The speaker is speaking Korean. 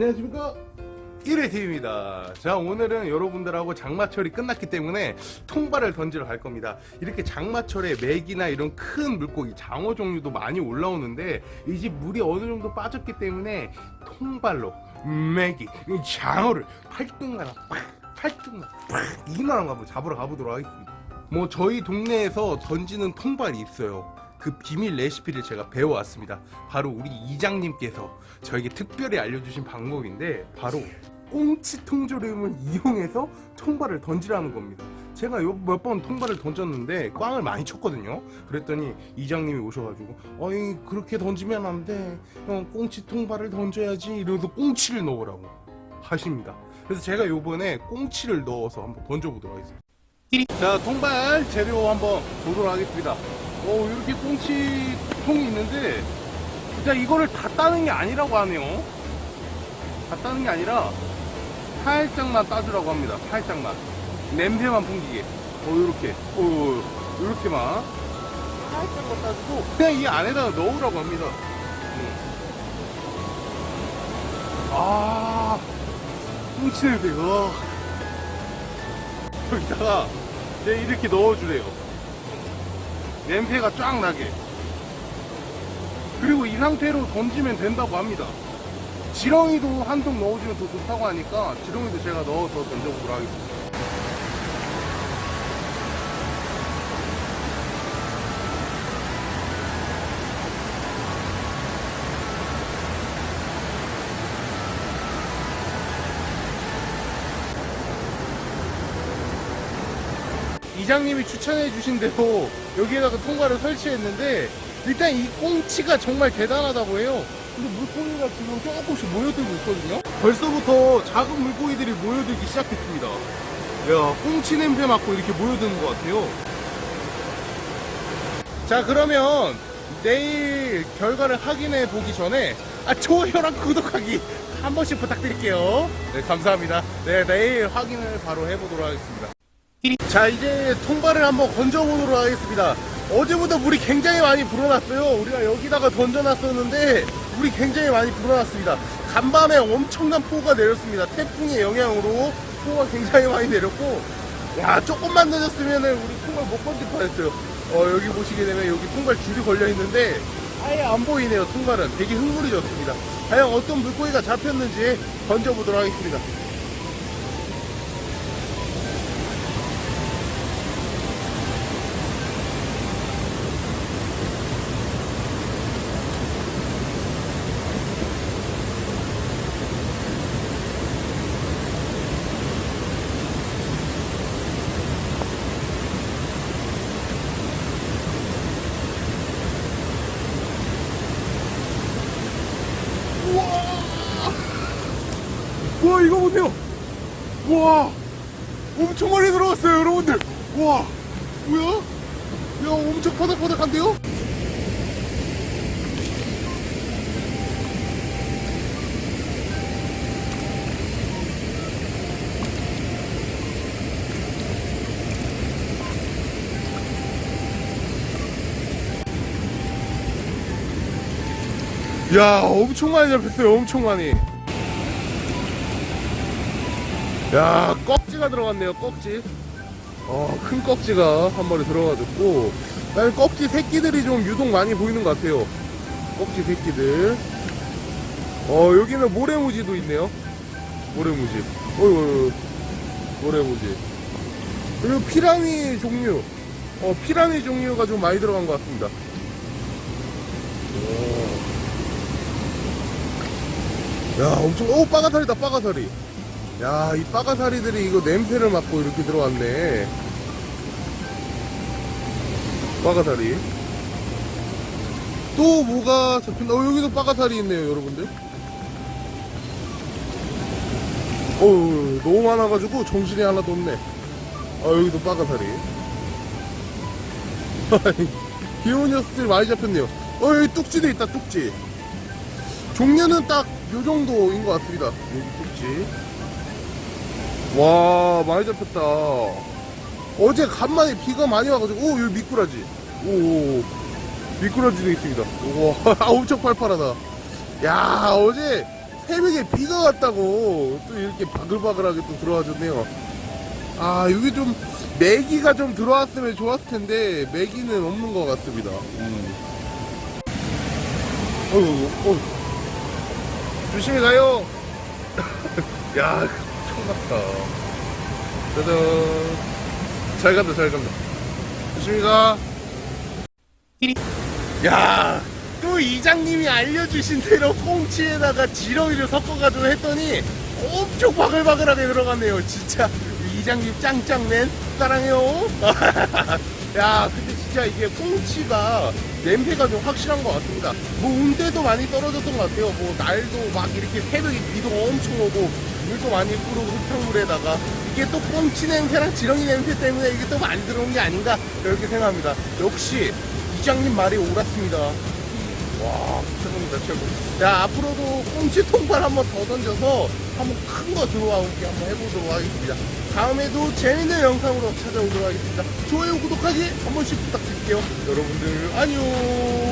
안녕하십니까? 1회팀입니다. 자 오늘은 여러분들하고 장마철이 끝났기 때문에 통발을 던지러 갈 겁니다. 이렇게 장마철에 맥이나 이런 큰 물고기 장어 종류도 많이 올라오는데 이 집 물이 어느 정도 빠졌기 때문에 통발로 맥이 이 장어를 팔뚝만 팔뚝만 이만한 거 한번 잡으러 가보도록 하겠습니다. 뭐 저희 동네에서 던지는 통발이 있어요 그 비밀 레시피를 제가 배워왔습니다. 바로 우리 이장님께서 저에게 특별히 알려주신 방법인데 바로 꽁치 통조림을 이용해서 통발을 던지라는 겁니다. 제가 몇 번 통발을 던졌는데 꽝을 많이 쳤거든요. 그랬더니 이장님이 오셔가지고 어이 그렇게 던지면 안 돼. 형 꽁치 통발을 던져야지 이러면서 꽁치를 넣으라고 하십니다. 그래서 제가 요번에 꽁치를 넣어서 한번 던져보도록 하겠습니다. 자 통발 재료 한번 보도록 하겠습니다. 어 이렇게 꽁치 통이 있는데 진짜 이거를 다 따는 게 아니라고 하네요. 다 따는 게 아니라 살짝만 따주라고 합니다. 살짝만. 냄새만 풍기게. 어 요렇게. 어 요렇게만. 살짝만 따주고 그냥 이 안에다가 넣으라고 합니다. 음. 아 꽁치 냄새 와 여기다가 이렇게 넣어주래요 냄새가 쫙 나게. 그리고 이 상태로 던지면 된다고 합니다. 지렁이도 한 통 넣어주면 더 좋다고 하니까 지렁이도 제가 넣어서 던져보도록 하겠습니다. 이장님이 추천해 주신 대로 여기에다가 통과를 설치했는데 일단 이 꽁치가 정말 대단하다고 해요. 근데 물고기가 지금 조금씩 모여들고 있거든요? 벌써부터 작은 물고기들이 모여들기 시작했습니다. 야 꽁치 냄새 맡고 이렇게 모여드는 것 같아요. 자 그러면 내일 결과를 확인해 보기 전에 아 좋아요랑 구독하기 한 번씩 부탁드릴게요. 네 감사합니다. 네 내일 확인을 바로 해보도록 하겠습니다 자 이제 통발을 한번 건져보도록 하겠습니다. 어제부터 물이 굉장히 많이 불어났어요. 우리가 여기다가 던져놨었는데 물이 굉장히 많이 불어났습니다. 간밤에 엄청난 폭우가 내렸습니다. 태풍의 영향으로 폭우가 굉장히 많이 내렸고 야 조금만 늦었으면 우리 통발 못 건질 뻔했어요. 어 여기 보시게 되면 여기 통발 줄이 걸려 있는데 아예 안 보이네요 통발은. 되게 흥물이 졌습니다. 과연 어떤 물고기가 잡혔는지 던져보도록 하겠습니다 와 이거 보세요. 와 엄청 많이 들어갔어요 여러분들. 와 뭐야? 야 엄청 바닥바닥한데요? 야 엄청 많이 잡혔어요 엄청 많이 야 꺽지가 들어갔네요 꺽지. 어, 큰 꺽지가 한 마리 들어가졌고 그다음에 꺽지 새끼들이 좀 유독 많이 보이는 것 같아요. 꺽지 새끼들. 어 여기는 모래무지도 있네요. 모래무지. 어이 모래무지. 그리고 피라미 종류. 어 피라미 종류가 좀 많이 들어간 것 같습니다. 오. 야 엄청 오 빠가사리다 빠가사리 야, 이 빠가사리들이 이거 냄새를 맡고 이렇게 들어왔네. 빠가사리. 또 뭐가 잡힌다. 어, 여기도 빠가사리 있네요, 여러분들. 어, 너무 많아가지고 정신이 하나도 없네. 아, 여기도 빠가사리. 귀여운 녀석들이 많이 잡혔네요. 어, 여기 뚝지도 있다, 뚝지. 종류는 딱 요 정도인 것 같습니다. 여기 뚝지. 와 많이 잡혔다 어제 간만에 비가 많이 와가지고 오 여기 미꾸라지 오 미꾸라지도 있습니다 와 엄청 팔팔하다 야 어제 새벽에 비가 왔다고 또 이렇게 바글바글하게 또 들어와줬네요. 아, 여기 좀 메기가 좀 들어왔으면 좋았을 텐데 메기는 없는 것 같습니다. 음. 어휴, 어휴. 조심히 가요. 야, 처음 났다. 짜잔. 잘 간다, 잘 간다. 조심히 가. 야, 또 이장님이 알려주신 대로 꽁치에다가 지렁이를 섞어가지고 했더니 엄청 바글바글하게 들어갔네요. 진짜 이장님 짱짱맨 사랑해요. 야, 진짜 이게 꽁치가 냄새가 좀 확실한 것 같습니다. 뭐 온대도 많이 떨어졌던 것 같아요. 뭐 날도 막 이렇게 새벽에 비도 엄청 오고 물도 많이 뿌르고 흙탕물에다가 이게 또 꽁치 냄새랑 지렁이 냄새 때문에 이게 또 많이 들어온 게 아닌가 이렇게 생각합니다. 역시 이장님 말이 옳았습니다. 와, 최고입니다, 최고. 자, 앞으로도 꽁치 통발 한번 더 던져서 한번 큰 거 들어오게 한번 해보도록 하겠습니다. 다음에도 재밌는 영상으로 찾아오도록 하겠습니다. 좋아요, 구독하기 한 번씩 부탁드릴게요. 여러분들, 안녕!